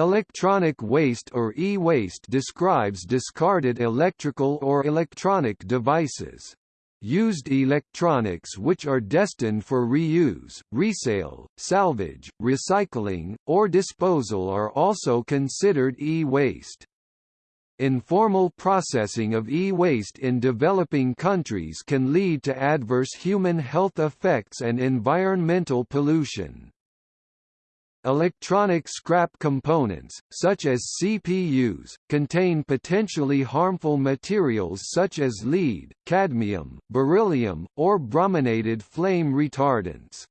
Electronic waste or e-waste describes discarded electrical or electronic devices. Used electronics which are destined for reuse, resale, salvage, recycling, or disposal are also considered e-waste. Informal processing of e-waste in developing countries can lead to adverse human health effects and environmental pollution. Electronic scrap components, such as CPUs, contain potentially harmful materials such as lead, cadmium, beryllium, or brominated flame retardants.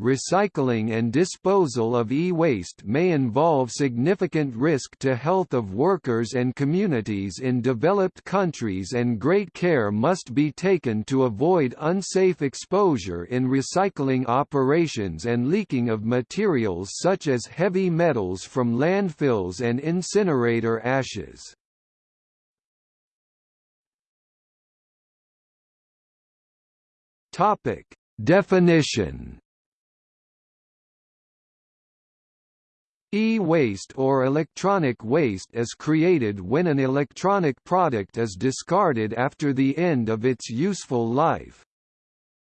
Recycling and disposal of e-waste may involve significant risk to health of workers and communities in developed countries and great care must be taken to avoid unsafe exposure in recycling operations and leaking of materials such as heavy metals from landfills and incinerator ashes. Definition E-waste or electronic waste is created when an electronic product is discarded after the end of its useful life.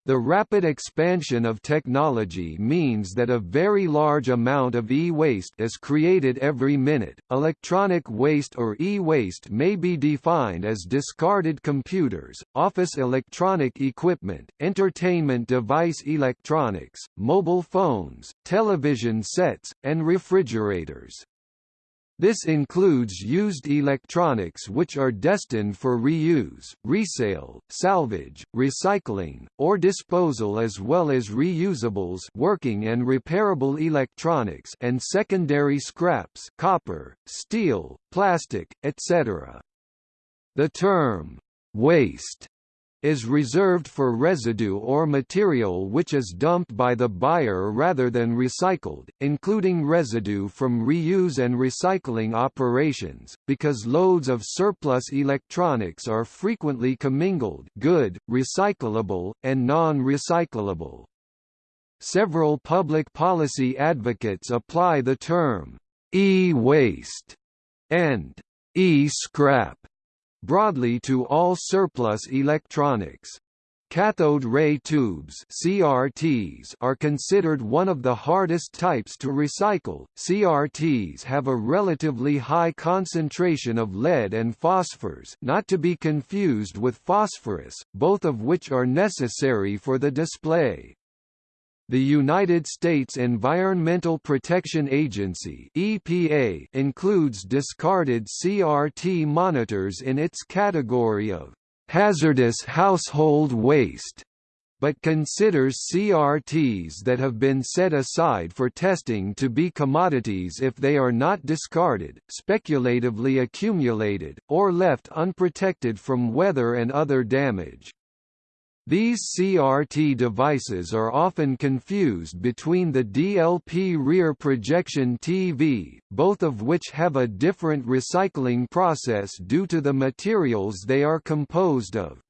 The rapid expansion of technology means that a very large amount of e-waste is created every minute. Electronic waste or e-waste may be defined as discarded computers, office electronic equipment, entertainment device electronics, mobile phones, television sets, and refrigerators. This includes used electronics which are destined for reuse, resale, salvage, recycling, or disposal as well as reusables working and repairable electronics and secondary scraps copper, steel, plastic, etc. The term, waste is reserved for residue or material which is dumped by the buyer rather than recycled, including residue from reuse and recycling operations, because loads of surplus electronics are frequently commingled good, recyclable, and non-recyclable. Several public policy advocates apply the term e-waste and e-scrap broadly to all surplus electronics. Cathode ray tubes CRTs are considered one of the hardest types to recycle. CRTs have a relatively high concentration of lead and phosphors, not to be confused with phosphorus, both of which are necessary for the display. The United States Environmental Protection Agency (EPA) includes discarded CRT monitors in its category of hazardous household waste but considers CRTs that have been set aside for testing to be commodities if they are not discarded, speculatively accumulated, or left unprotected from weather and other damage. These CRT devices are often confused between the DLP rear projection TV, both of which have a different recycling process due to the materials they are composed of.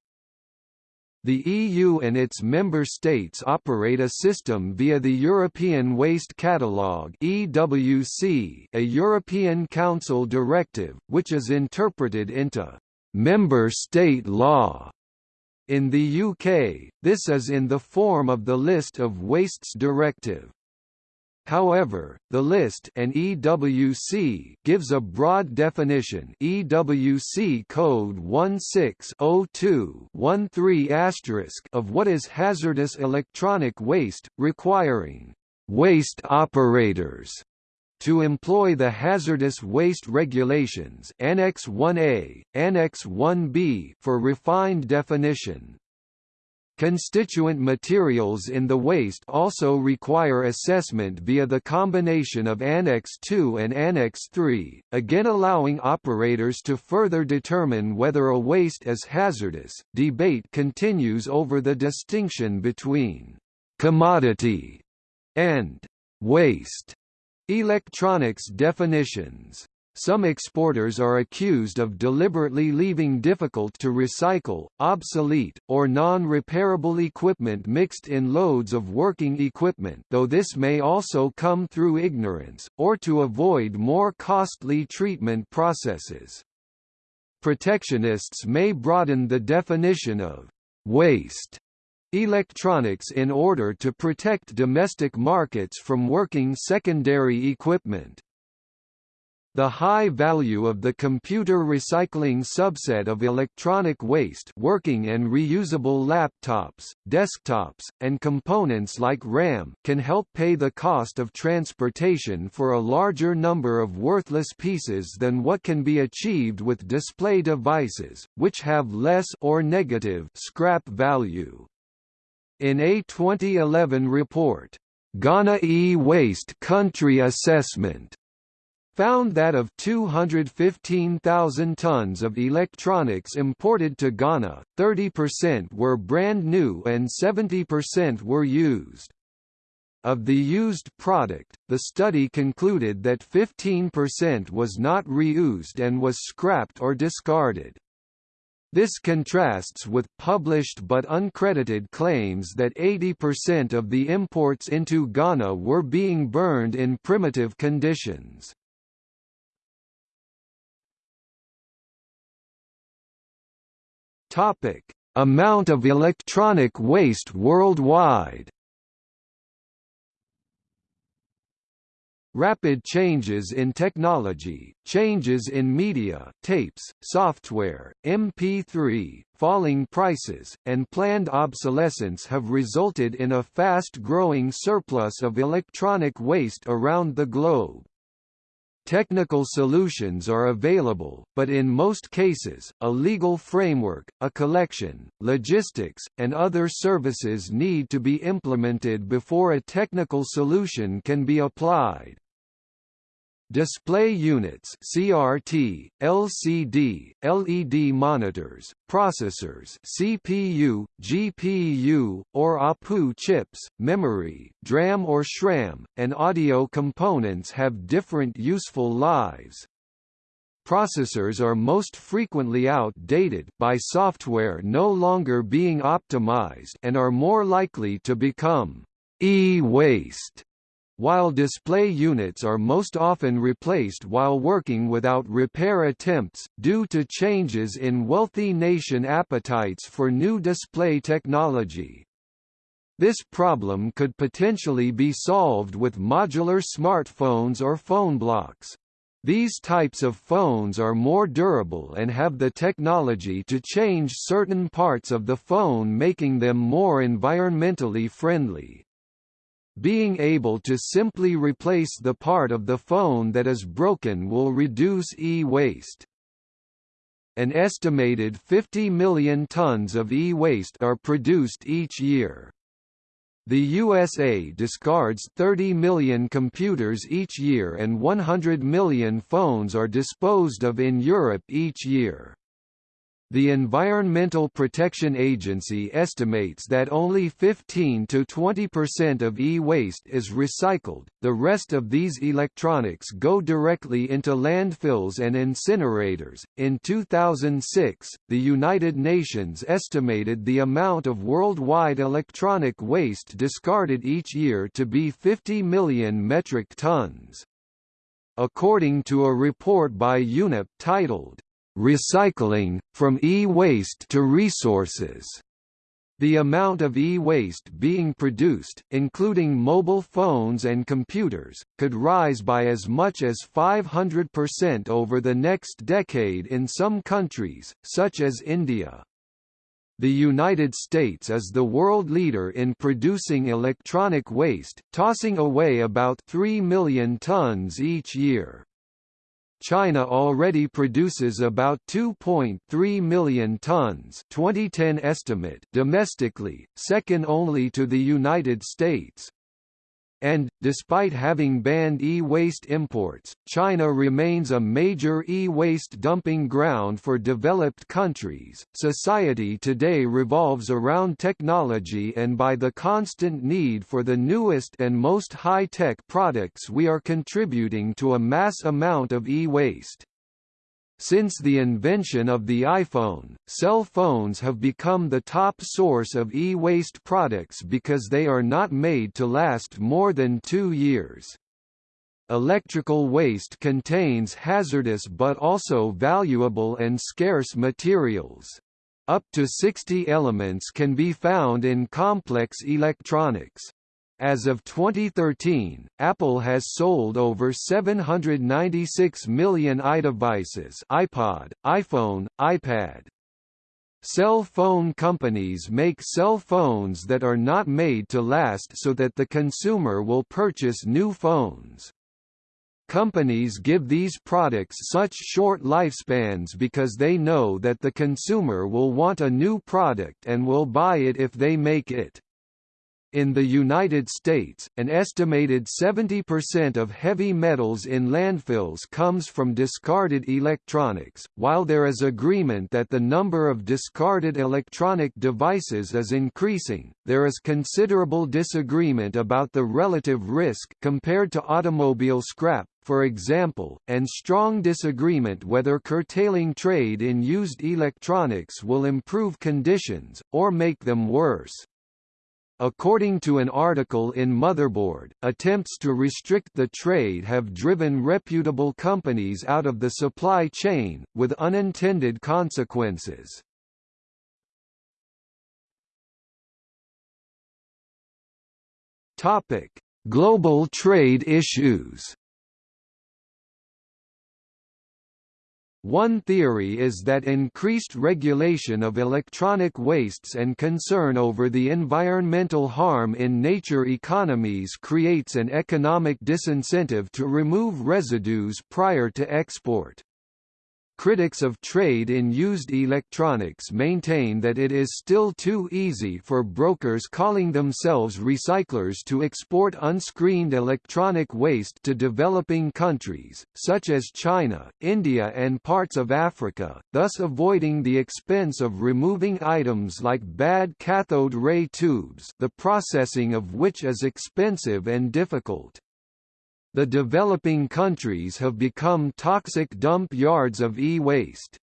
The EU and its member states operate a system via the European Waste Catalogue (EWC), a European Council directive, which is interpreted into member state law in the UK, this is in the form of the List of Wastes Directive. However, the list and EWC gives a broad definition. EWC code 1602-13 of what is hazardous electronic waste, requiring waste operators to employ the Hazardous Waste Regulations Annex 1A, Annex 1B for refined definition. Constituent materials in the waste also require assessment via the combination of Annex 2 and Annex 3, again allowing operators to further determine whether a waste is hazardous. Debate continues over the distinction between commodity and waste Electronics definitions some exporters are accused of deliberately leaving difficult to recycle, obsolete, or non-repairable equipment mixed in loads of working equipment though this may also come through ignorance, or to avoid more costly treatment processes. Protectionists may broaden the definition of waste electronics in order to protect domestic markets from working secondary equipment. The high value of the computer recycling subset of electronic waste working and reusable laptops, desktops, and components like RAM can help pay the cost of transportation for a larger number of worthless pieces than what can be achieved with display devices, which have less or negative scrap value. In a 2011 report, Ghana e-waste country assessment found that of 215,000 tons of electronics imported to Ghana, 30% were brand new and 70% were used. Of the used product, the study concluded that 15% was not reused and was scrapped or discarded. This contrasts with published but uncredited claims that 80% of the imports into Ghana were being burned in primitive conditions. Topic: Amount of electronic waste worldwide. Rapid changes in technology, changes in media, tapes, software, MP3, falling prices, and planned obsolescence have resulted in a fast-growing surplus of electronic waste around the globe. Technical solutions are available, but in most cases, a legal framework, a collection, logistics, and other services need to be implemented before a technical solution can be applied. Display units CRT, LCD, LED monitors, processors CPU, GPU, or APU chips, memory, DRAM or SRAM, and audio components have different useful lives. Processors are most frequently outdated by software no longer being optimized and are more likely to become e-waste while display units are most often replaced while working without repair attempts, due to changes in wealthy nation appetites for new display technology. This problem could potentially be solved with modular smartphones or Phonebloks. These types of phones are more durable and have the technology to change certain parts of the phone making them more environmentally friendly. Being able to simply replace the part of the phone that is broken will reduce e-waste. An estimated 50 million tons of e-waste are produced each year. The USA discards 30 million computers each year and 100 million phones are disposed of in Europe each year. The Environmental Protection Agency estimates that only 15 to 20% of e-waste is recycled, the rest of these electronics go directly into landfills and incinerators. In 2006, the United Nations estimated the amount of worldwide electronic waste discarded each year to be 50 million metric tons. According to a report by UNEP titled, recycling, from e-waste to resources. The amount of e-waste being produced, including mobile phones and computers, could rise by as much as 500% over the next decade in some countries, such as India. The United States is the world leader in producing electronic waste, tossing away about 3 million tons each year. China already produces about 2.3 million tons 2010 estimate domestically, second only to the United States. And, despite having banned e-waste imports, China remains a major e-waste dumping ground for developed countries. Society today revolves around technology and by the constant need for the newest and most high-tech products we are contributing to a mass amount of e-waste. Since the invention of the iPhone, cell phones have become the top source of e-waste products because they are not made to last more than two years. Electrical waste contains hazardous but also valuable and scarce materials. Up to 60 elements can be found in complex electronics. As of 2013, Apple has sold over 796 million iDevices iPod, iPhone, iPad. Cell phone companies make cell phones that are not made to last so that the consumer will purchase new phones. Companies give these products such short lifespans because they know that the consumer will want a new product and will buy it if they make it. In the United States, an estimated 70% of heavy metals in landfills comes from discarded electronics. While there is agreement that the number of discarded electronic devices is increasing, there is considerable disagreement about the relative risk compared to automobile scrap, for example, and strong disagreement whether curtailing trade in used electronics will improve conditions, or make them worse. According to an article in Motherboard, attempts to restrict the trade have driven reputable companies out of the supply chain, with unintended consequences. Global trade issues One theory is that increased regulation of electronic wastes and concern over the environmental harm in nature economies creates an economic disincentive to remove residues prior to export. Critics of trade in used electronics maintain that it is still too easy for brokers calling themselves recyclers to export unscreened electronic waste to developing countries, such as China, India and parts of Africa, thus avoiding the expense of removing items like bad cathode ray tubes the processing of which is expensive and difficult. The developing countries have become toxic dump yards of e-waste.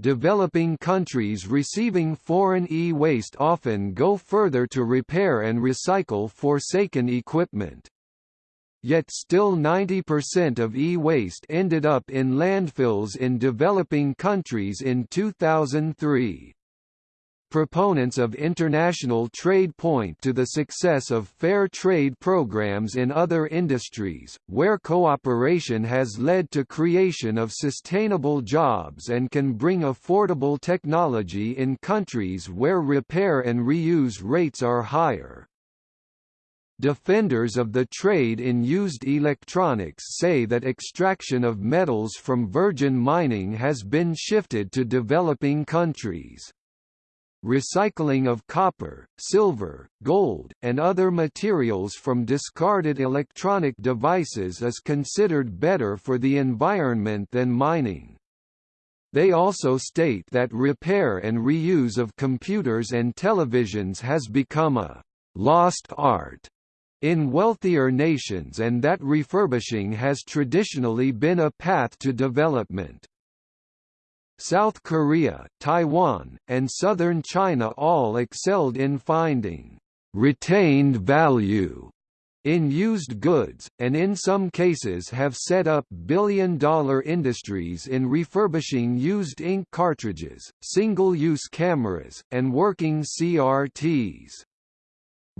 Developing countries receiving foreign e-waste often go further to repair and recycle forsaken equipment. Yet still 90% of e-waste ended up in landfills in developing countries in 2003. Proponents of international trade point to the success of fair trade programs in other industries, where cooperation has led to creation of sustainable jobs and can bring affordable technology in countries where repair and reuse rates are higher. Defenders of the trade in used electronics say that extraction of metals from virgin mining has been shifted to developing countries. Recycling of copper, silver, gold, and other materials from discarded electronic devices is considered better for the environment than mining. They also state that repair and reuse of computers and televisions has become a «lost art» in wealthier nations and that refurbishing has traditionally been a path to development. South Korea, Taiwan, and southern China all excelled in finding retained value in used goods, and in some cases have set up billion-dollar industries in refurbishing used ink cartridges, single-use cameras, and working CRTs.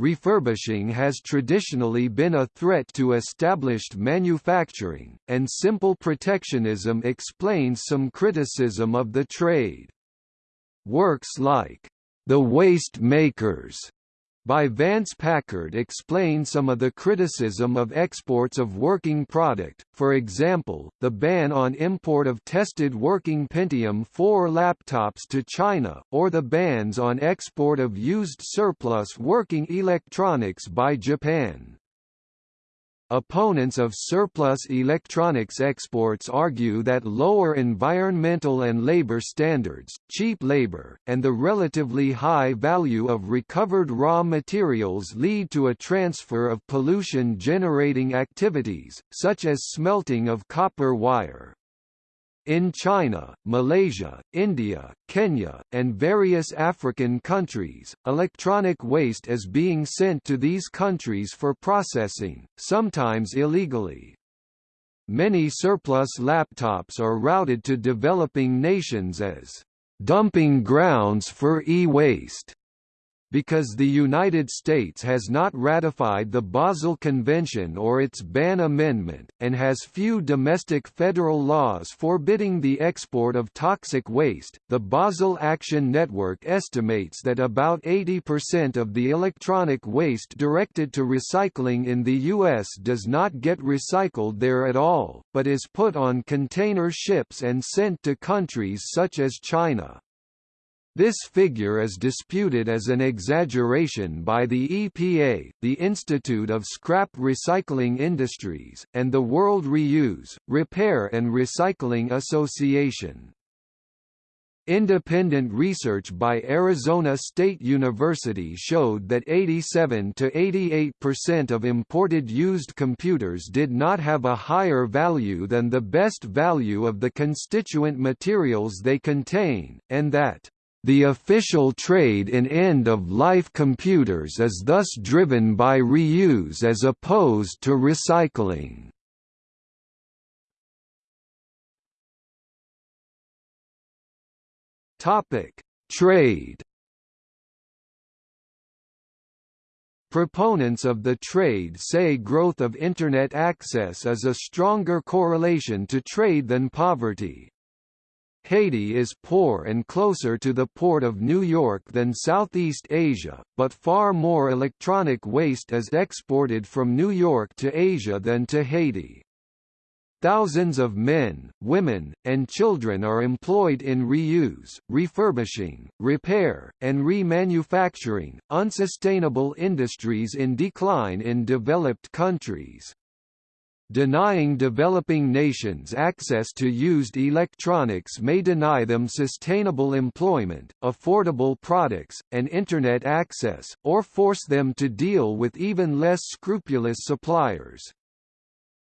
Refurbishing has traditionally been a threat to established manufacturing, and simple protectionism explains some criticism of the trade. Works like, The Waste Makers by Vance Packard explain some of the criticism of exports of working product, for example, the ban on import of tested working Pentium 4 laptops to China, or the bans on export of used surplus working electronics by Japan. Opponents of surplus electronics exports argue that lower environmental and labor standards, cheap labor, and the relatively high value of recovered raw materials lead to a transfer of pollution-generating activities, such as smelting of copper wire. In China, Malaysia, India, Kenya, and various African countries, electronic waste is being sent to these countries for processing, sometimes illegally. Many surplus laptops are routed to developing nations as dumping grounds for e-waste because the United States has not ratified the Basel Convention or its Ban Amendment, and has few domestic federal laws forbidding the export of toxic waste, the Basel Action Network estimates that about 80% of the electronic waste directed to recycling in the U.S. does not get recycled there at all, but is put on container ships and sent to countries such as China. This figure is disputed as an exaggeration by the EPA, the Institute of Scrap Recycling Industries, and the World Reuse, Repair and Recycling Association. Independent research by Arizona State University showed that 87 to 88% of imported used computers did not have a higher value than the best value of the constituent materials they contain, and that the official trade in end-of-life computers is thus driven by reuse as opposed to recycling. Trade. Proponents of the trade say growth of Internet access is a stronger correlation to trade than poverty. Haiti is poor and closer to the port of New York than Southeast Asia, but far more electronic waste is exported from New York to Asia than to Haiti. Thousands of men, women, and children are employed in reuse, refurbishing, repair, and remanufacturing, unsustainable industries in decline in developed countries. Denying developing nations access to used electronics may deny them sustainable employment, affordable products, and Internet access, or force them to deal with even less scrupulous suppliers.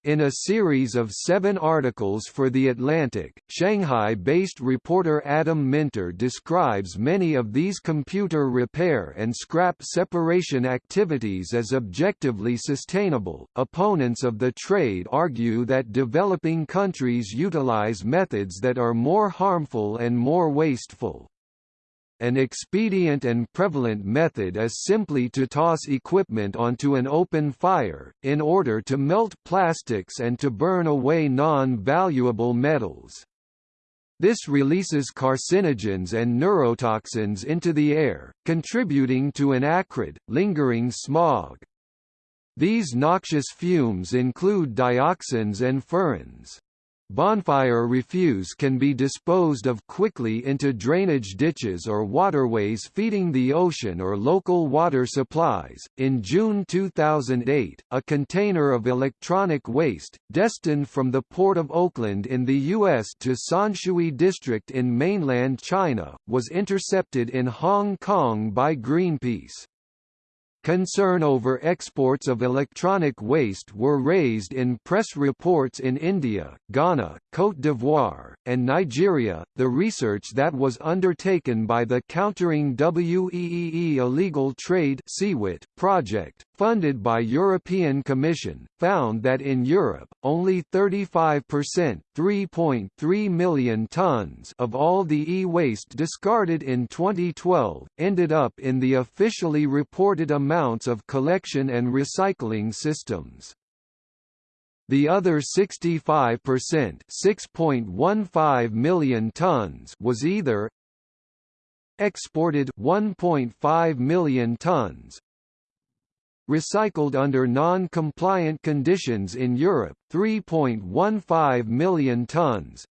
In a series of seven articles for The Atlantic, Shanghai-based reporter Adam Minter describes many of these computer repair and scrap separation activities as objectively sustainable. Opponents of the trade argue that developing countries utilize methods that are more harmful and more wasteful. An expedient and prevalent method is simply to toss equipment onto an open fire, in order to melt plastics and to burn away non-valuable metals. This releases carcinogens and neurotoxins into the air, contributing to an acrid, lingering smog. These noxious fumes include dioxins and furans. Bonfire refuse can be disposed of quickly into drainage ditches or waterways feeding the ocean or local water supplies. In June 2008, a container of electronic waste, destined from the port of Oakland in the U.S. to Sanshui District in mainland China, was intercepted in Hong Kong by Greenpeace. Concern over exports of electronic waste were raised in press reports in India, Ghana, Côte d'Ivoire, and Nigeria. The research that was undertaken by the Countering WEEE Illegal Trade project, funded by European Commission, found that in Europe, only 35% 3.3 million tons of all the e-waste discarded in 2012, ended up in the officially reported amounts of collection and recycling systems. The other 65% 6.15 million tons was either exported 1.5 million tons recycled under non-compliant conditions in Europe 3.15 million tons.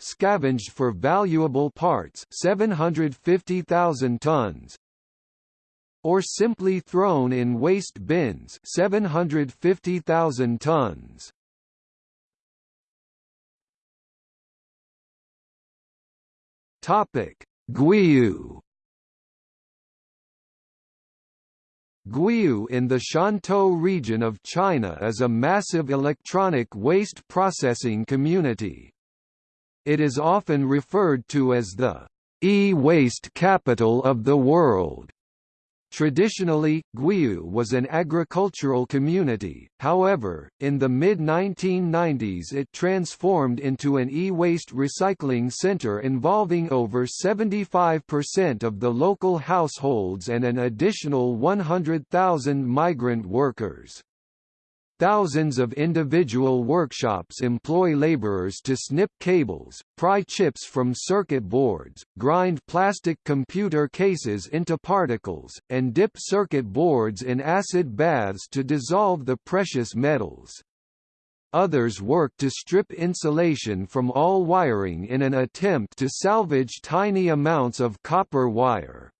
Scavenged for valuable parts 750,000 tons. Or simply thrown in waste bins 750,000 tons. Topic: Guiyu Guiyu in the Shantou region of China is a massive electronic waste processing community. It is often referred to as the e-waste capital of the world. Traditionally, Guiyu was an agricultural community, however, in the mid-1990s it transformed into an e-waste recycling center involving over 75% of the local households and an additional 100,000 migrant workers. Thousands of individual workshops employ laborers to snip cables, pry chips from circuit boards, grind plastic computer cases into particles, and dip circuit boards in acid baths to dissolve the precious metals. Others work to strip insulation from all wiring in an attempt to salvage tiny amounts of copper wire.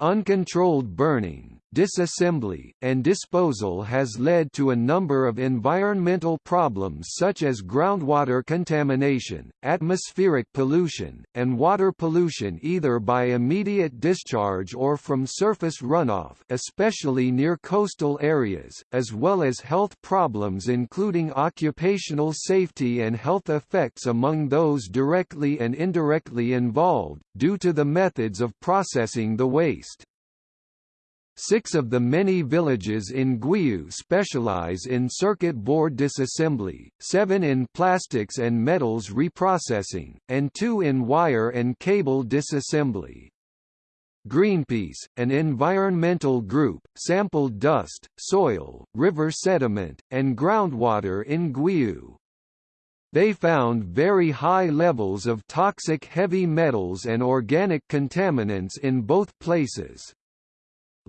Uncontrolled burning, disassembly, and disposal has led to a number of environmental problems such as groundwater contamination, atmospheric pollution, and water pollution either by immediate discharge or from surface runoff especially near coastal areas, as well as health problems including occupational safety and health effects among those directly and indirectly involved, due to the methods of processing the waste. Six of the many villages in Guiyu specialize in circuit board disassembly, seven in plastics and metals reprocessing, and two in wire and cable disassembly. Greenpeace, an environmental group, sampled dust, soil, river sediment, and groundwater in Guiyu. They found very high levels of toxic heavy metals and organic contaminants in both places.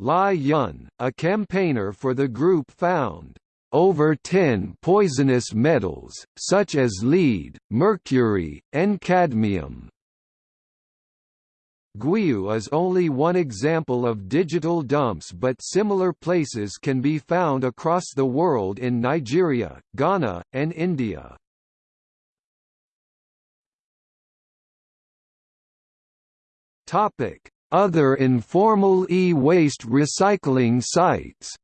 Lai Yun, a campaigner for the group found over 10 poisonous metals, such as lead, mercury, and cadmium. Guiyu is only one example of digital dumps but similar places can be found across the world in Nigeria, Ghana, and India. Topic: other informal e-waste recycling sites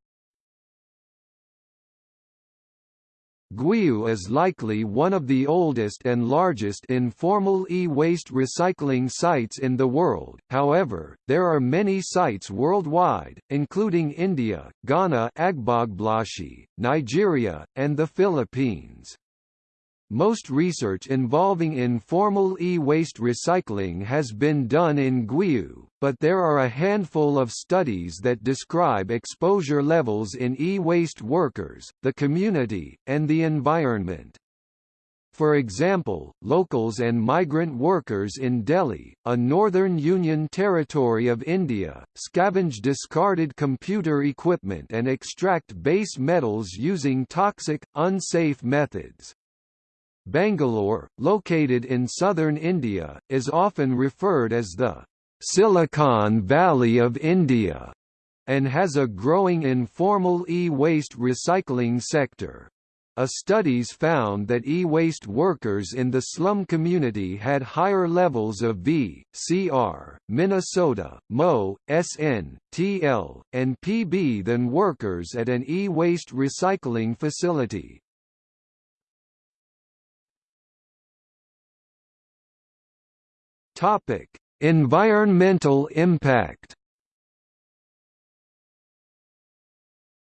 Guiyu is likely one of the oldest and largest informal e-waste recycling sites in the world, however, there are many sites worldwide, including India, Ghana Agbogbloshie, Nigeria, and the Philippines. Most research involving informal e-waste recycling has been done in Guiyu, but there are a handful of studies that describe exposure levels in e-waste workers, the community, and the environment. For example, locals and migrant workers in Delhi, a northern Union territory of India, scavenge discarded computer equipment and extract base metals using toxic, unsafe methods. Bangalore, located in southern India, is often referred as the Silicon Valley of India and has a growing informal e-waste recycling sector. A studies found that e-waste workers in the slum community had higher levels of V, CR, Minnesota, Mo, SN, TL, and PB than workers at an e-waste recycling facility. Topic: Environmental impact.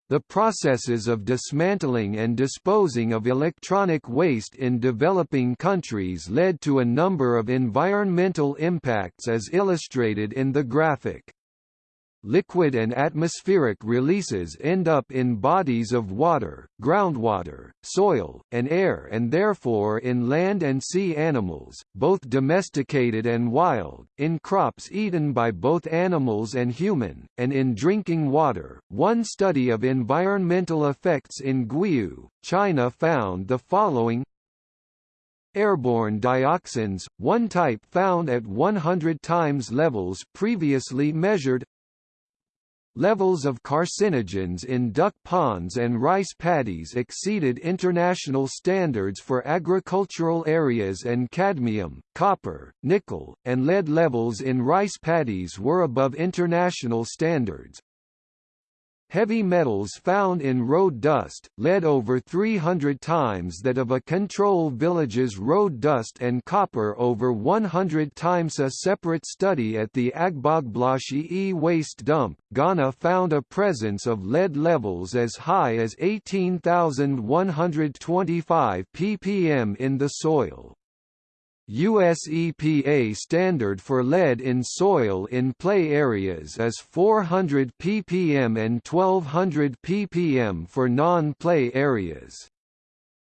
The processes of dismantling and disposing of electronic waste in developing countries led to a number of environmental impacts as illustrated in the graphic. Liquid and atmospheric releases end up in bodies of water, groundwater, soil, and air and therefore in land and sea animals, both domesticated and wild, in crops eaten by both animals and human, and in drinking water. One study of environmental effects in Guiyu, China found the following Airborne dioxins, one type found at 100 times levels previously measured levels of carcinogens in duck ponds and rice paddies exceeded international standards for agricultural areas and cadmium, copper, nickel, and lead levels in rice paddies were above international standards. Heavy metals found in road dust, lead over 300 times that of a control village's road dust and copper over 100 times a separate study at the Agbogbloshie e-waste dump, Ghana found a presence of lead levels as high as 18,125 ppm in the soil. US EPA standard for lead in soil in play areas is 400 ppm and 1200 ppm for non-play areas.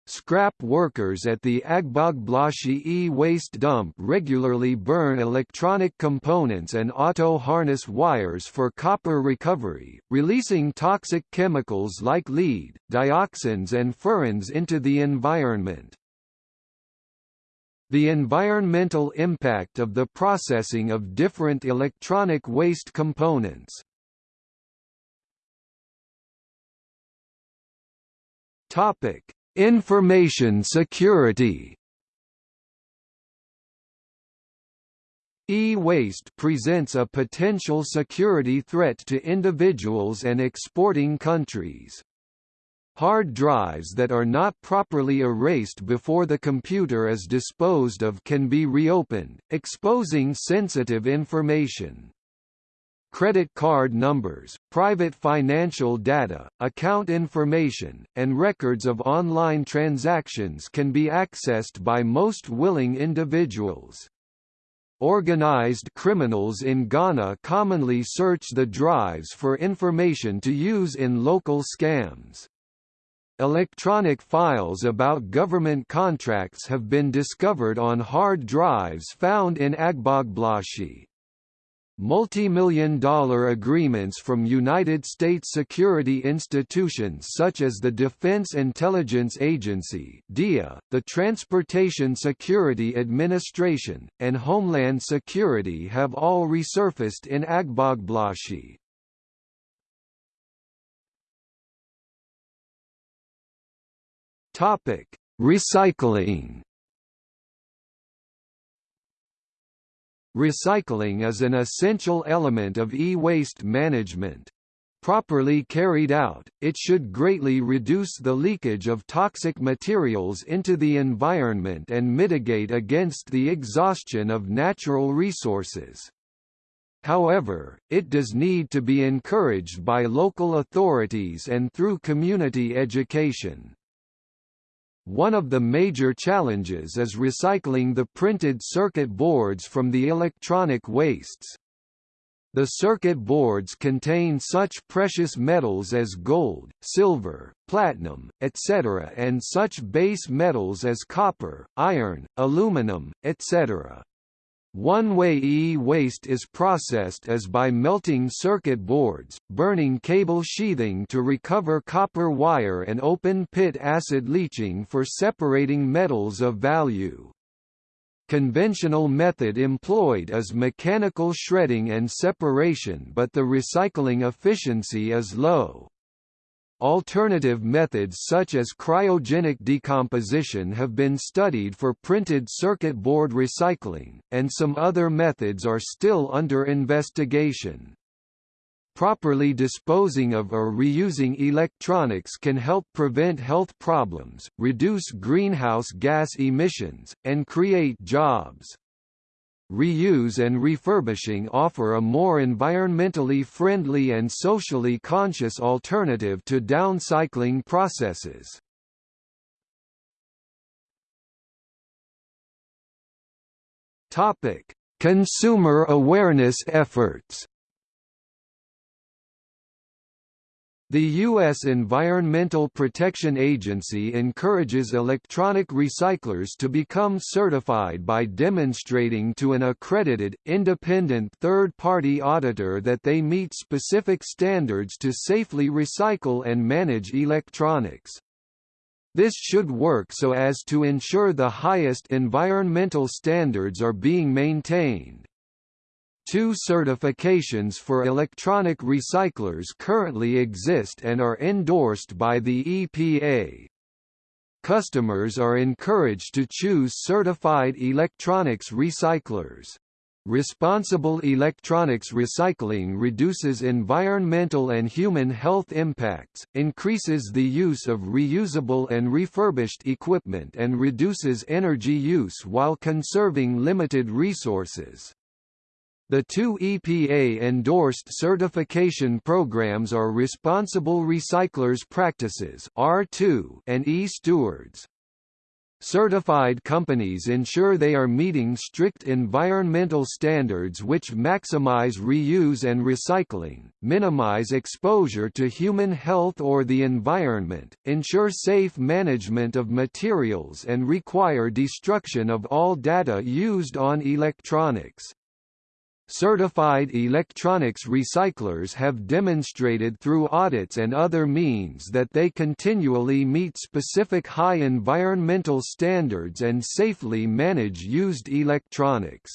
Scrap workers at the Agbogbloshie e-waste dump regularly burn electronic components and auto harness wires for copper recovery, releasing toxic chemicals like lead, dioxins and furans into the environment. The environmental impact of the processing of different electronic waste components. Topic: Information security. E-waste presents a potential security threat to individuals and exporting countries. Hard drives that are not properly erased before the computer is disposed of can be reopened, exposing sensitive information. Credit card numbers, private financial data, account information, and records of online transactions can be accessed by most willing individuals. Organized criminals in Ghana commonly search the drives for information to use in local scams. Electronic files about government contracts have been discovered on hard drives found in Agbogbloshie. Multi-million dollar agreements from United States security institutions such as the Defense Intelligence Agency DIA, the Transportation Security Administration, and Homeland Security have all resurfaced in Agbogbloshie. Topic: Recycling. Recycling is an essential element of e-waste management. Properly carried out, it should greatly reduce the leakage of toxic materials into the environment and mitigate against the exhaustion of natural resources. However, it does need to be encouraged by local authorities and through community education. One of the major challenges is recycling the printed circuit boards from the electronic wastes. The circuit boards contain such precious metals as gold, silver, platinum, etc. and such base metals as copper, iron, aluminum, etc. One way e-waste is processed as by melting circuit boards, burning cable sheathing to recover copper wire and open-pit acid leaching for separating metals of value. Conventional method employed is mechanical shredding and separation but the recycling efficiency is low. Alternative methods such as cryogenic decomposition have been studied for printed circuit board recycling, and some other methods are still under investigation. Properly disposing of or reusing electronics can help prevent health problems, reduce greenhouse gas emissions, and create jobs reuse and refurbishing offer a more environmentally friendly and socially conscious alternative to downcycling processes. Topic: Consumer awareness efforts. The U.S. Environmental Protection Agency encourages electronic recyclers to become certified by demonstrating to an accredited, independent third-party auditor that they meet specific standards to safely recycle and manage electronics. This should work so as to ensure the highest environmental standards are being maintained. Two certifications for electronic recyclers currently exist and are endorsed by the EPA. Customers are encouraged to choose certified electronics recyclers. Responsible electronics recycling reduces environmental and human health impacts, increases the use of reusable and refurbished equipment and reduces energy use while conserving limited resources. The two EPA-endorsed certification programs are Responsible Recyclers Practices R2 and E-Stewards. Certified companies ensure they are meeting strict environmental standards which maximize reuse and recycling, minimize exposure to human health or the environment, ensure safe management of materials and require destruction of all data used on electronics. Certified electronics recyclers have demonstrated through audits and other means that they continually meet specific high environmental standards and safely manage used electronics.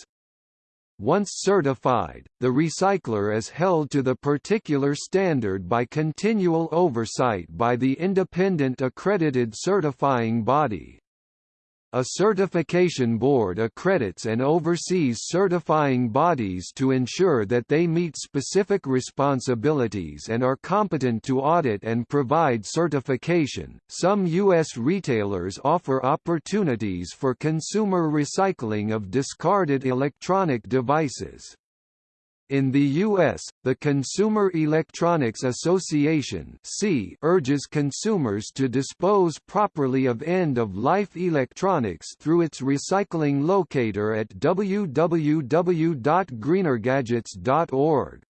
Once certified, the recycler is held to the particular standard by continual oversight by the independent accredited certifying body. A certification board accredits and oversees certifying bodies to ensure that they meet specific responsibilities and are competent to audit and provide certification. Some U.S. retailers offer opportunities for consumer recycling of discarded electronic devices. In the U.S., the Consumer Electronics Association urges consumers to dispose properly of end-of-life electronics through its recycling locator at www.greenergadgets.org.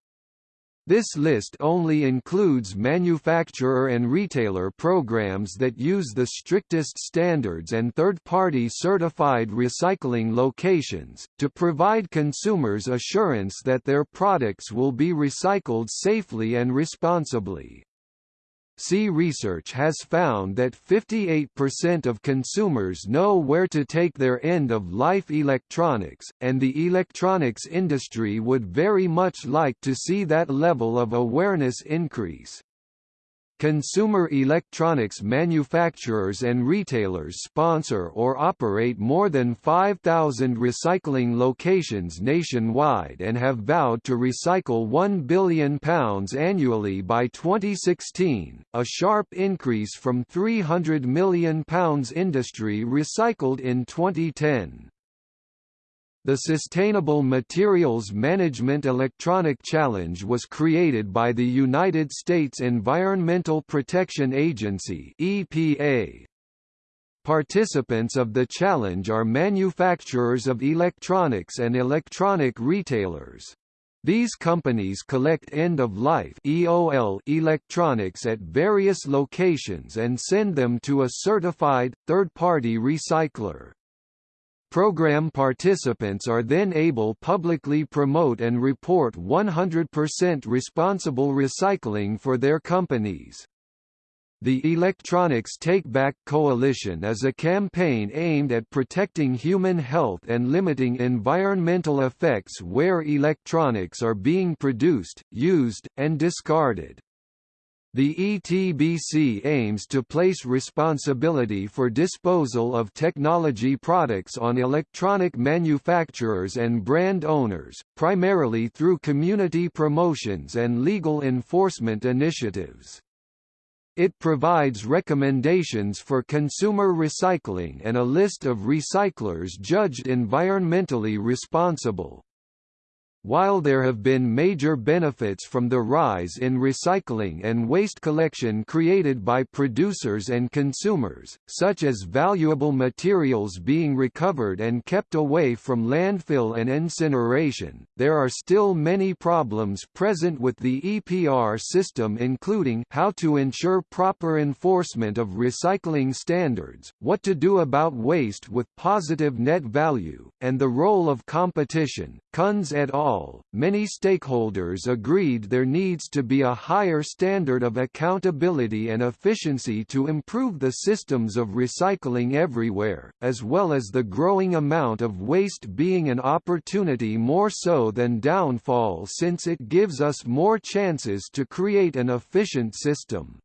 This list only includes manufacturer and retailer programs that use the strictest standards and third-party certified recycling locations, to provide consumers assurance that their products will be recycled safely and responsibly. C research has found that 58% of consumers know where to take their end-of-life electronics, and the electronics industry would very much like to see that level of awareness increase. Consumer electronics manufacturers and retailers sponsor or operate more than 5,000 recycling locations nationwide and have vowed to recycle £1 billion annually by 2016, a sharp increase from £300 million industry recycled in 2010. The Sustainable Materials Management Electronic Challenge was created by the United States Environmental Protection Agency EPA. Participants of the challenge are manufacturers of electronics and electronic retailers. These companies collect end-of-life electronics at various locations and send them to a certified, third-party recycler. Program participants are then able publicly promote and report 100% responsible recycling for their companies. The Electronics Take Back Coalition is a campaign aimed at protecting human health and limiting environmental effects where electronics are being produced, used, and discarded. The ETBC aims to place responsibility for disposal of technology products on electronic manufacturers and brand owners, primarily through community promotions and legal enforcement initiatives. It provides recommendations for consumer recycling and a list of recyclers judged environmentally responsible. While there have been major benefits from the rise in recycling and waste collection created by producers and consumers, such as valuable materials being recovered and kept away from landfill and incineration, there are still many problems present with the EPR system including how to ensure proper enforcement of recycling standards, what to do about waste with positive net value, and the role of competition, Kunz et al., many stakeholders agreed there needs to be a higher standard of accountability and efficiency to improve the systems of recycling everywhere, as well as the growing amount of waste being an opportunity more so than downfall since it gives us more chances to create an efficient system.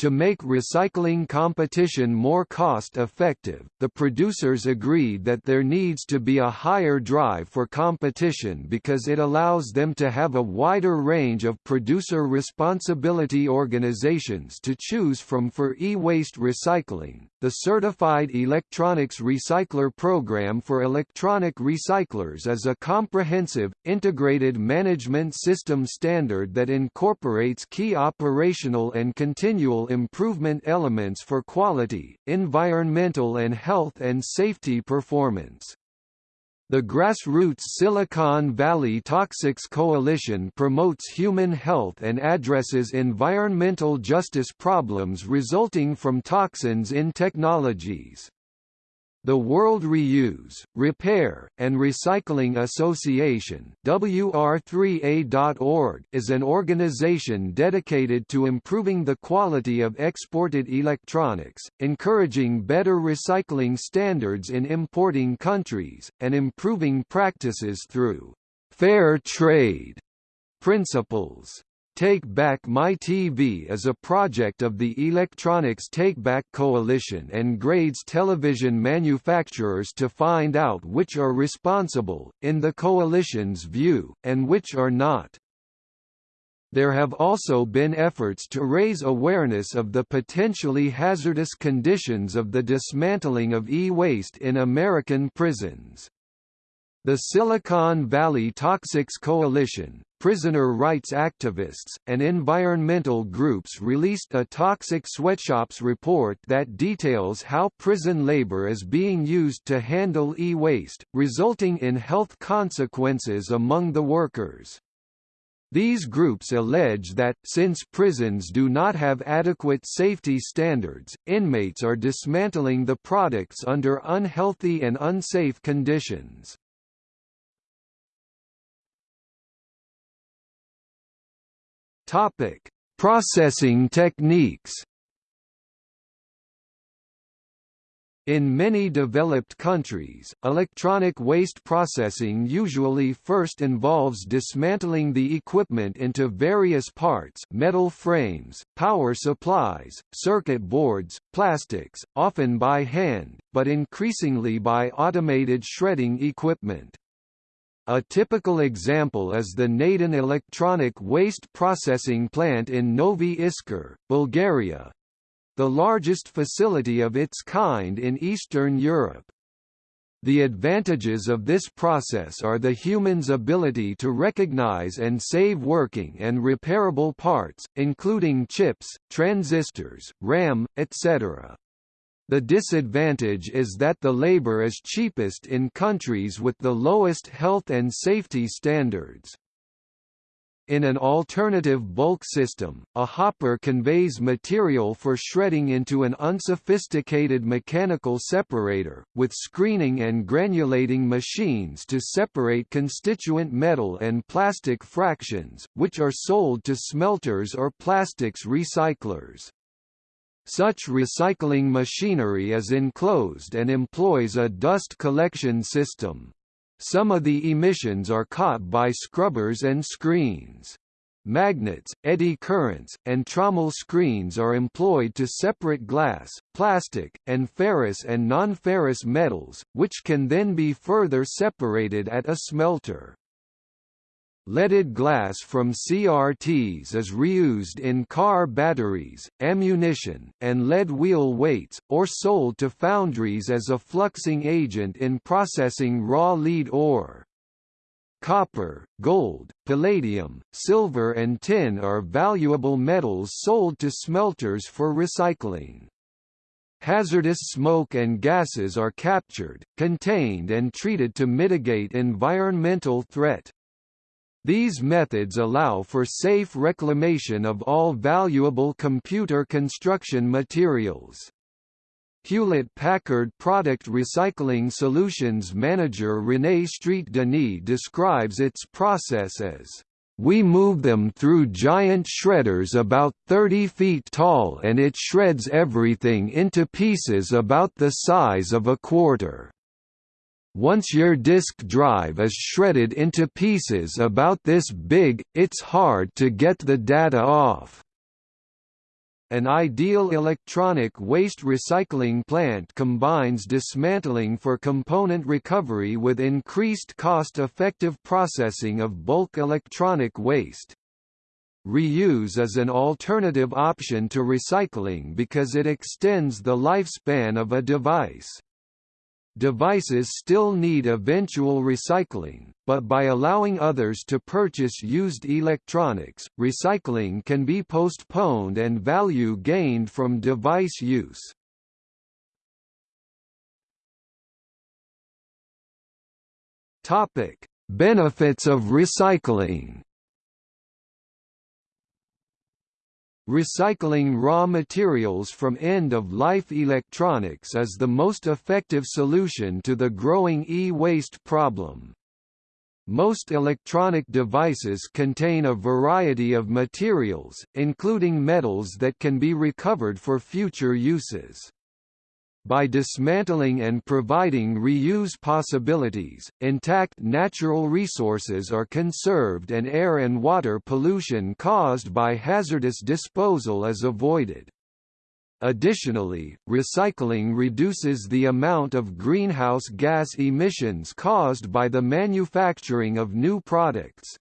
To make recycling competition more cost-effective, the producers agreed that there needs to be a higher drive for competition because it allows them to have a wider range of producer responsibility organizations to choose from for e-waste recycling. The Certified Electronics Recycler Program for electronic recyclers is a comprehensive, integrated management system standard that incorporates key operational and continual improvement elements for quality, environmental and health and safety performance. The grassroots Silicon Valley Toxics Coalition promotes human health and addresses environmental justice problems resulting from toxins in technologies. The World Reuse, Repair, and Recycling Association WR3A.org is an organization dedicated to improving the quality of exported electronics, encouraging better recycling standards in importing countries, and improving practices through fair trade principles. Take Back My TV is a project of the Electronics Take Back Coalition and grades television manufacturers to find out which are responsible, in the coalition's view, and which are not. There have also been efforts to raise awareness of the potentially hazardous conditions of the dismantling of e-waste in American prisons. The Silicon Valley Toxics Coalition, prisoner rights activists, and environmental groups released a Toxic Sweatshops report that details how prison labor is being used to handle e-waste, resulting in health consequences among the workers. These groups allege that, since prisons do not have adequate safety standards, inmates are dismantling the products under unhealthy and unsafe conditions. Topic: Processing techniques. In many developed countries, electronic waste processing usually first involves dismantling the equipment into various parts metal frames, power supplies, circuit boards, plastics, often by hand, but increasingly by automated shredding equipment. A typical example is the Naden electronic waste processing plant in Novi Iskar, Bulgaria the largest facility of its kind in Eastern Europe. The advantages of this process are the human's ability to recognize and save working and repairable parts, including chips, transistors, RAM, etc. The disadvantage is that the labor is cheapest in countries with the lowest health and safety standards. In an alternative bulk system, a hopper conveys material for shredding into an unsophisticated mechanical separator, with screening and granulating machines to separate constituent metal and plastic fractions, which are sold to smelters or plastics recyclers. Such recycling machinery is enclosed and employs a dust collection system. Some of the emissions are caught by scrubbers and screens. Magnets, eddy currents, and trommel screens are employed to separate glass, plastic, and ferrous and non-ferrous metals, which can then be further separated at a smelter. Leaded glass from CRTs is reused in car batteries, ammunition, and lead wheel weights, or sold to foundries as a fluxing agent in processing raw lead ore. Copper, gold, palladium, silver and tin are valuable metals sold to smelters for recycling. Hazardous smoke and gases are captured, contained and treated to mitigate environmental threat. These methods allow for safe reclamation of all valuable computer construction materials. Hewlett-Packard Product Recycling Solutions manager René Street-Denis describes its process as we move them through giant shredders about 30 feet tall and it shreds everything into pieces about the size of a quarter. Once your disk drive is shredded into pieces about this big, it's hard to get the data off. An ideal electronic waste recycling plant combines dismantling for component recovery with increased cost-effective processing of bulk electronic waste. Reuse is an alternative option to recycling because it extends the lifespan of a device. Devices still need eventual recycling, but by allowing others to purchase used electronics, recycling can be postponed and value gained from device use. Topic: Benefits of recycling. Recycling raw materials from end-of-life electronics is the most effective solution to the growing e-waste problem. Most electronic devices contain a variety of materials, including metals that can be recovered for future uses. By dismantling and providing reuse possibilities, intact natural resources are conserved and air and water pollution caused by hazardous disposal is avoided. Additionally, recycling reduces the amount of greenhouse gas emissions caused by the manufacturing of new products.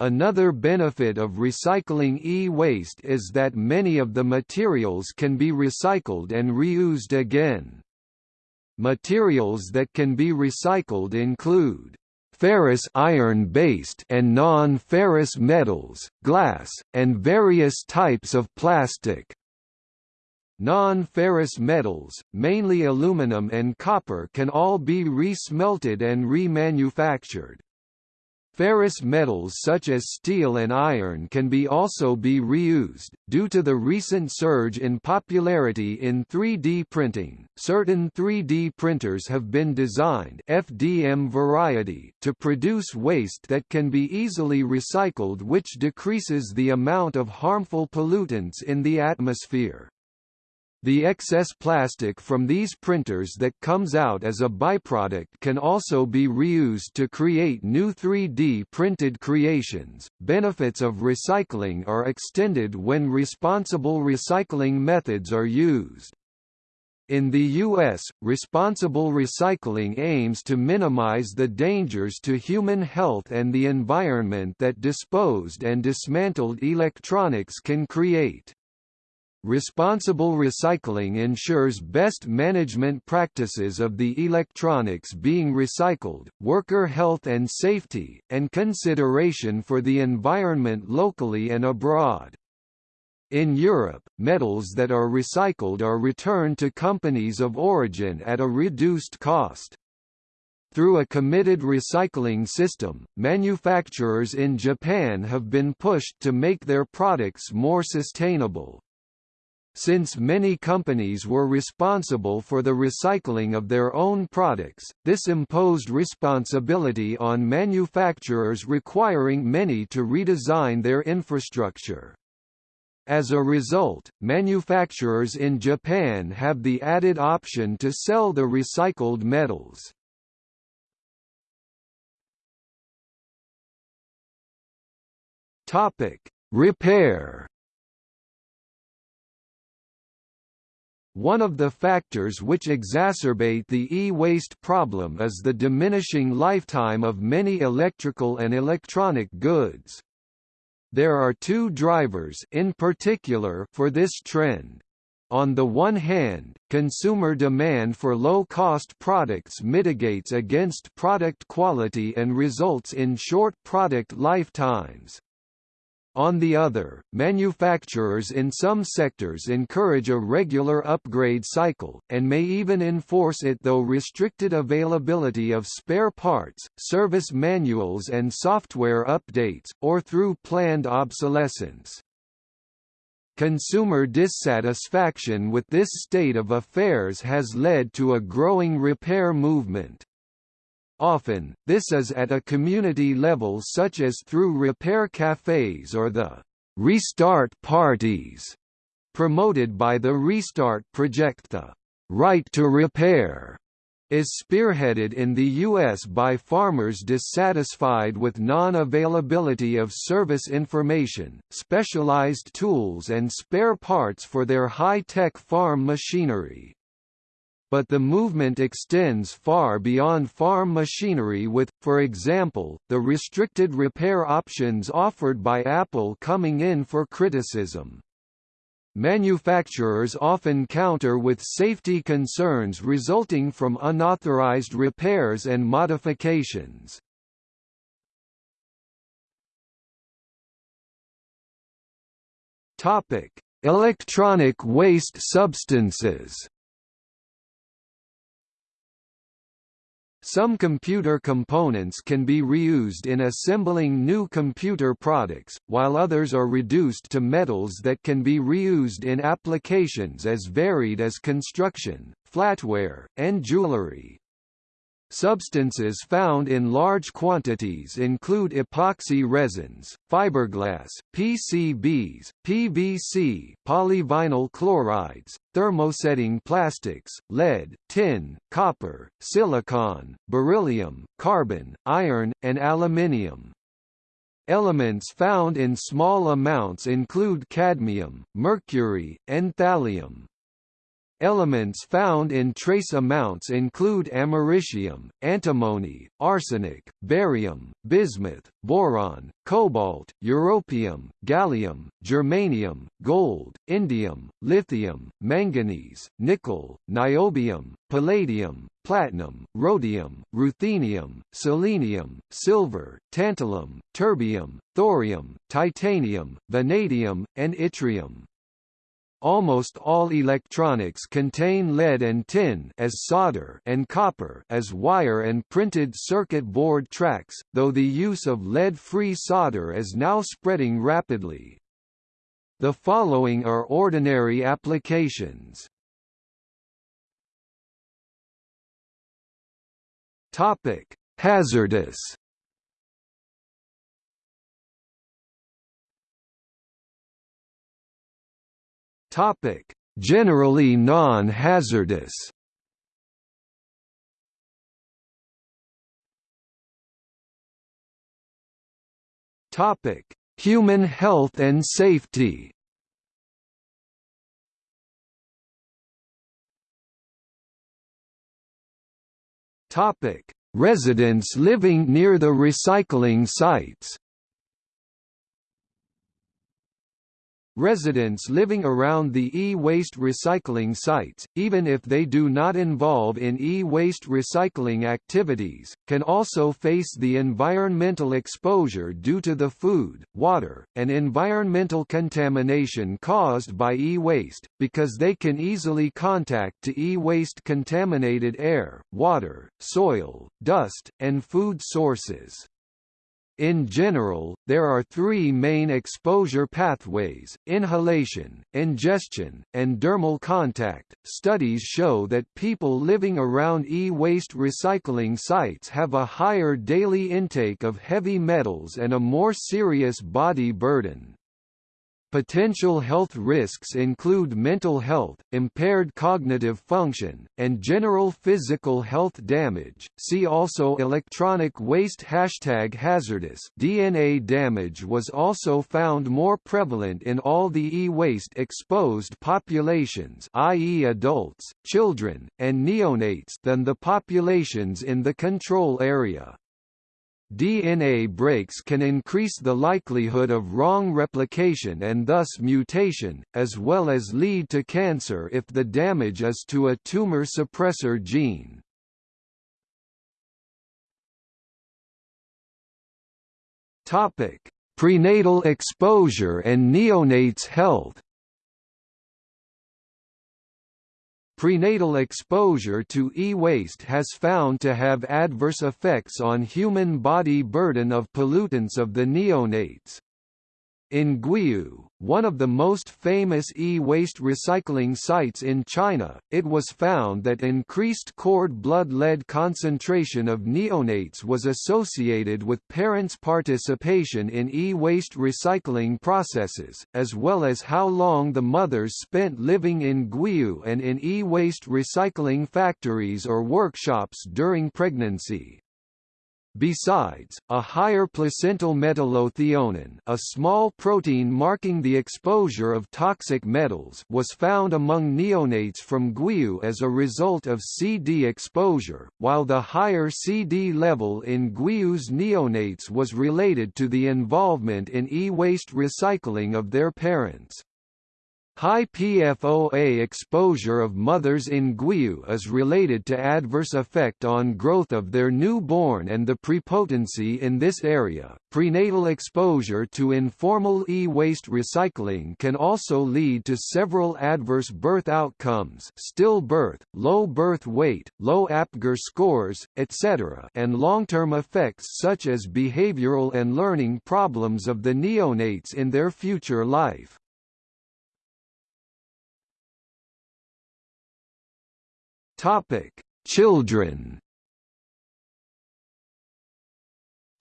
Another benefit of recycling e-waste is that many of the materials can be recycled and reused again. Materials that can be recycled include ferrous iron-based and non-ferrous metals, glass, and various types of plastic. Non-ferrous metals, mainly aluminum and copper can all be re-smelted and remanufactured. Ferrous metals such as steel and iron can be also be reused. Due to the recent surge in popularity in 3D printing, certain 3D printers have been designed FDM variety to produce waste that can be easily recycled which decreases the amount of harmful pollutants in the atmosphere. The excess plastic from these printers that comes out as a byproduct can also be reused to create new 3D printed creations. Benefits of recycling are extended when responsible recycling methods are used. In the U.S., responsible recycling aims to minimize the dangers to human health and the environment that disposed and dismantled electronics can create. Responsible recycling ensures best management practices of the electronics being recycled, worker health and safety, and consideration for the environment locally and abroad. In Europe, metals that are recycled are returned to companies of origin at a reduced cost. Through a committed recycling system, manufacturers in Japan have been pushed to make their products more sustainable. Since many companies were responsible for the recycling of their own products, this imposed responsibility on manufacturers requiring many to redesign their infrastructure. As a result, manufacturers in Japan have the added option to sell the recycled metals. Topic: Repair One of the factors which exacerbate the e-waste problem is the diminishing lifetime of many electrical and electronic goods. There are two drivers in particular for this trend. On the one hand, consumer demand for low-cost products mitigates against product quality and results in short product lifetimes. On the other, manufacturers in some sectors encourage a regular upgrade cycle, and may even enforce it though restricted availability of spare parts, service manuals and software updates, or through planned obsolescence. Consumer dissatisfaction with this state of affairs has led to a growing repair movement. Often, this is at a community level such as through repair cafes or the «restart parties» promoted by the Restart Project the «Right to Repair» is spearheaded in the U.S. by farmers dissatisfied with non-availability of service information, specialized tools and spare parts for their high-tech farm machinery but the movement extends far beyond farm machinery with, for example, the restricted repair options offered by Apple coming in for criticism. Manufacturers often counter with safety concerns resulting from unauthorized repairs and modifications. Electronic waste substances Some computer components can be reused in assembling new computer products, while others are reduced to metals that can be reused in applications as varied as construction, flatware, and jewelry. Substances found in large quantities include epoxy resins, fiberglass, PCBs, PVC, polyvinyl chlorides, thermosetting plastics, lead, tin, copper, silicon, beryllium, carbon, iron, and aluminium. Elements found in small amounts include cadmium, mercury, and thallium. Elements found in trace amounts include americium, antimony, arsenic, barium, bismuth, boron, cobalt, europium, gallium, germanium, gold, indium, lithium, manganese, nickel, niobium, palladium, platinum, rhodium, ruthenium, selenium, silver, tantalum, terbium, thorium, titanium, vanadium, and yttrium. Almost all electronics contain lead and tin as solder and copper as wire and printed circuit board tracks, though the use of lead-free solder is now spreading rapidly. The following are ordinary applications. Topic: Hazardous Topic: Generally non-hazardous. Topic: Human health and safety. Topic: Residents living near the recycling sites. Residents living around the e-waste recycling sites, even if they do not involve in e-waste recycling activities, can also face the environmental exposure due to the food, water, and environmental contamination caused by e-waste, because they can easily contact to e-waste contaminated air, water, soil, dust, and food sources. In general, there are three main exposure pathways inhalation, ingestion, and dermal contact. Studies show that people living around e waste recycling sites have a higher daily intake of heavy metals and a more serious body burden. Potential health risks include mental health, impaired cognitive function, and general physical health damage. See also electronic waste hashtag hazardous. DNA damage was also found more prevalent in all the e-waste exposed populations, i.e. adults, children, and neonates than the populations in the control area. DNA breaks can increase the likelihood of wrong replication and thus mutation, as well as lead to cancer if the damage is to a tumor suppressor gene. Prenatal exposure and neonates health Prenatal exposure to e-waste has found to have adverse effects on human body burden of pollutants of the neonates. In Guiyu, one of the most famous e-waste recycling sites in China, it was found that increased cord blood lead concentration of neonates was associated with parents' participation in e-waste recycling processes, as well as how long the mothers spent living in Guiyu and in e-waste recycling factories or workshops during pregnancy. Besides, a higher placental metallothionein a small protein marking the exposure of toxic metals was found among neonates from Guiyu as a result of CD exposure, while the higher CD level in Guiyu's neonates was related to the involvement in e-waste recycling of their parents. High PFOA exposure of mothers in Guiyu is related to adverse effect on growth of their newborn and the prepotency in this area. Prenatal exposure to informal e-waste recycling can also lead to several adverse birth outcomes stillbirth, low birth weight, low APGAR scores, etc. and long-term effects such as behavioral and learning problems of the neonates in their future life. Topic: Children.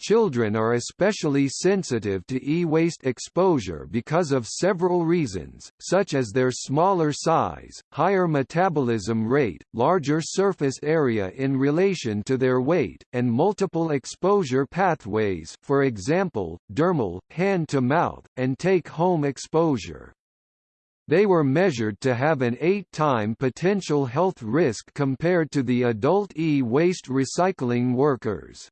Children are especially sensitive to e-waste exposure because of several reasons, such as their smaller size, higher metabolism rate, larger surface area in relation to their weight, and multiple exposure pathways for example, dermal, hand-to-mouth, and take-home exposure. They were measured to have an 8-time potential health risk compared to the adult e-waste recycling workers.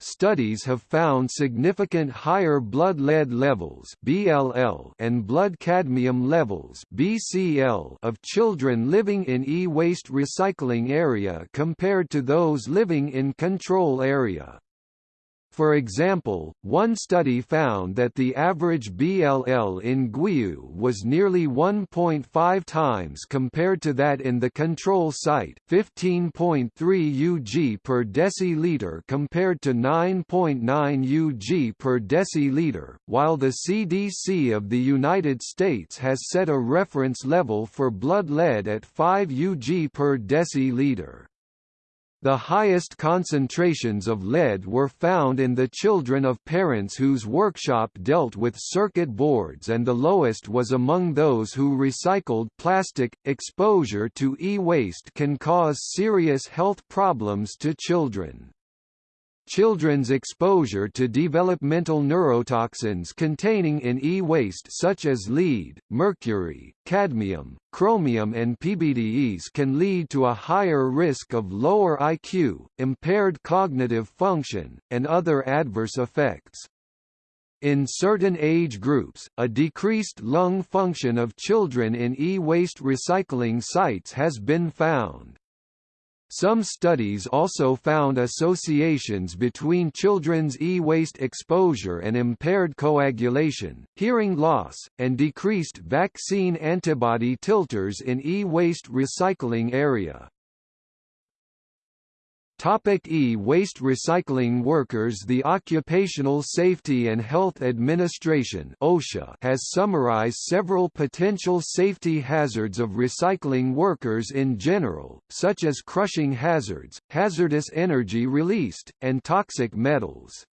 Studies have found significant higher blood lead levels (BLL) and blood cadmium levels (BCl) of children living in e-waste recycling area compared to those living in control area. For example, one study found that the average BLL in Guiyu was nearly 1.5 times compared to that in the control site, 15.3 Ug per deciliter compared to 9.9 Ug per deciliter, while the CDC of the United States has set a reference level for blood lead at 5 Ug per deciliter. The highest concentrations of lead were found in the children of parents whose workshop dealt with circuit boards and the lowest was among those who recycled plastic. Exposure to e-waste can cause serious health problems to children. Children's exposure to developmental neurotoxins containing in e-waste such as lead, mercury, cadmium, chromium and PBDEs can lead to a higher risk of lower IQ, impaired cognitive function, and other adverse effects. In certain age groups, a decreased lung function of children in e-waste recycling sites has been found. Some studies also found associations between children's e-waste exposure and impaired coagulation, hearing loss, and decreased vaccine antibody titers in e-waste recycling area. Topic E-waste recycling workers The Occupational Safety and Health Administration OSHA has summarized several potential safety hazards of recycling workers in general, such as crushing hazards, hazardous energy released, and toxic metals.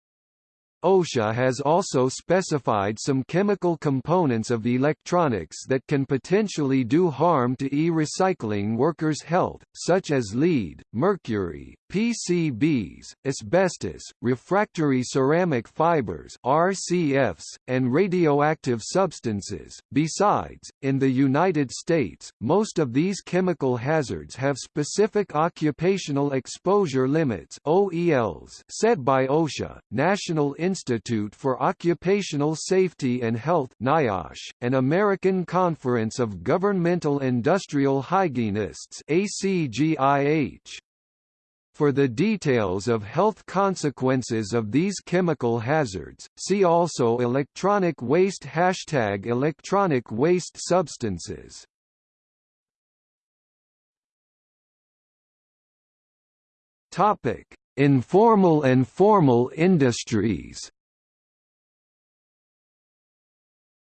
OSHA has also specified some chemical components of electronics that can potentially do harm to e-recycling workers' health, such as lead, mercury, PCBs, asbestos, refractory ceramic fibers RCFs, and radioactive substances. Besides, in the United States, most of these chemical hazards have specific occupational exposure limits OELs set by OSHA, National Institute for Occupational Safety and Health NIOSH, and American Conference of Governmental Industrial Hygienists ACGIH. For the details of health consequences of these chemical hazards, see also electronic waste Hashtag electronic waste substances Topic: Informal and formal industries.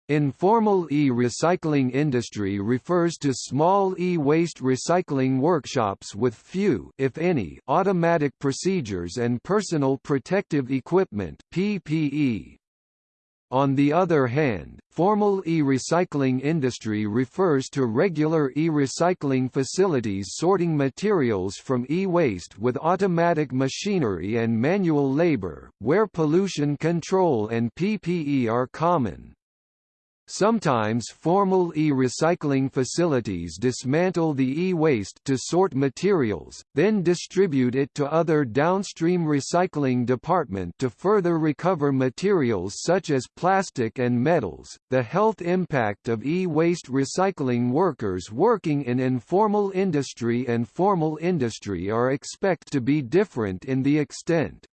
Informal e-recycling industry refers to small e-waste recycling workshops with few if any, automatic procedures and personal protective equipment PPE. On the other hand, formal e-recycling industry refers to regular e-recycling facilities sorting materials from e-waste with automatic machinery and manual labor, where pollution control and PPE are common. Sometimes formal e-recycling facilities dismantle the e-waste to sort materials, then distribute it to other downstream recycling department to further recover materials such as plastic and metals. The health impact of e-waste recycling workers working in informal industry and formal industry are expect to be different in the extent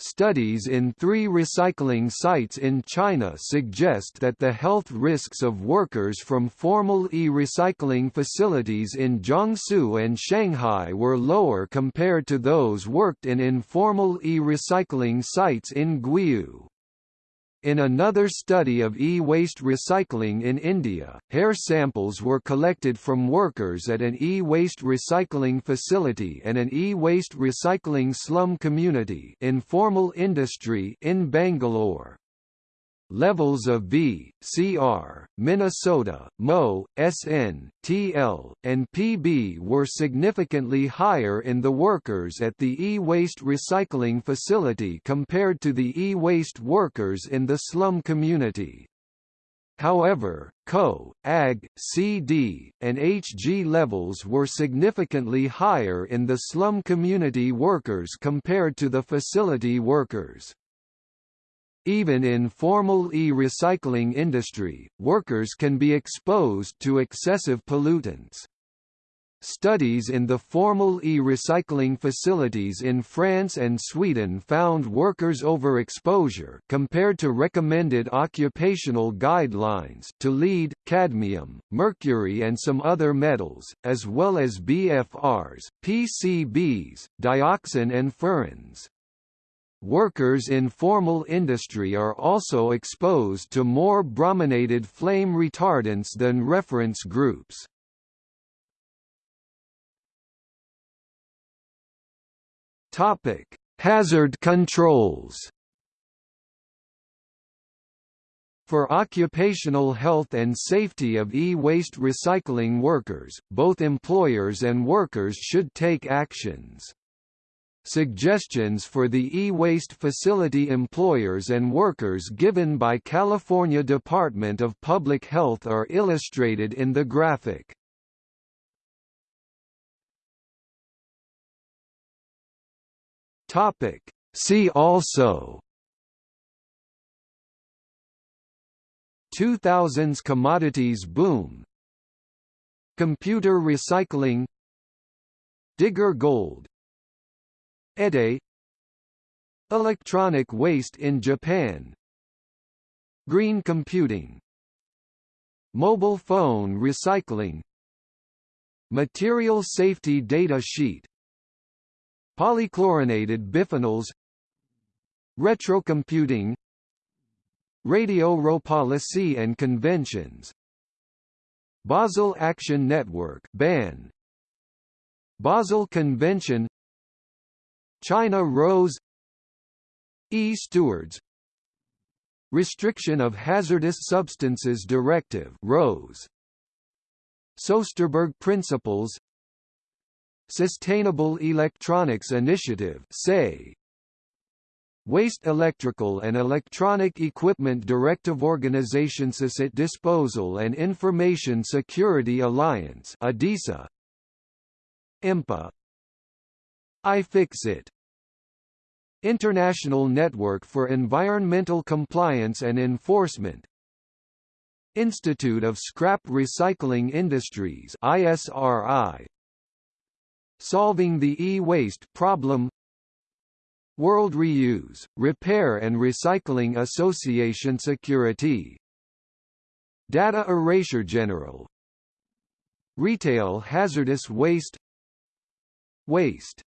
Studies in three recycling sites in China suggest that the health risks of workers from formal e-recycling facilities in Jiangsu and Shanghai were lower compared to those worked in informal e-recycling sites in Guiyu. In another study of e-waste recycling in India, hair samples were collected from workers at an e-waste recycling facility and an e-waste recycling slum community informal industry in Bangalore. Levels of V, CR, Minnesota, Mo, SN, TL, and PB were significantly higher in the workers at the e-waste recycling facility compared to the e-waste workers in the slum community. However, CO, AG, CD, and HG levels were significantly higher in the slum community workers compared to the facility workers. Even in formal e-recycling industry, workers can be exposed to excessive pollutants. Studies in the formal e-recycling facilities in France and Sweden found workers' overexposure compared to recommended occupational guidelines to lead, cadmium, mercury and some other metals, as well as BFRs, PCBs, dioxin and furans. Workers in formal industry are also exposed to more brominated flame retardants than reference groups. Topic: Hazard controls. For occupational health and safety of e-waste recycling workers, both employers and workers should take actions. Suggestions for the e-waste facility employers and workers given by California Department of Public Health are illustrated in the graphic. Topic. See also 2000s commodities boom Computer recycling Digger gold EDE. Electronic waste in Japan. Green computing. Mobile phone recycling. Material safety data sheet. Polychlorinated biphenyls Retrocomputing. Radio Policy and conventions. Basel Action Network BAN. Basel Convention China RoHS. E-Stewards Restriction of Hazardous Substances Directive RoHS. Soesterberg Principles. Sustainable Electronics Initiative SEI Waste Electrical and Electronic Equipment Directive Organization Asset Disposal and Information Security Alliance ADISA. IMPA iFixit International Network for Environmental Compliance and Enforcement. Institute of Scrap Recycling Industries ISRI Solving the e-waste problem. World Reuse, Repair and Recycling Association Security. Data Erasure General. Retail Hazardous Waste. Waste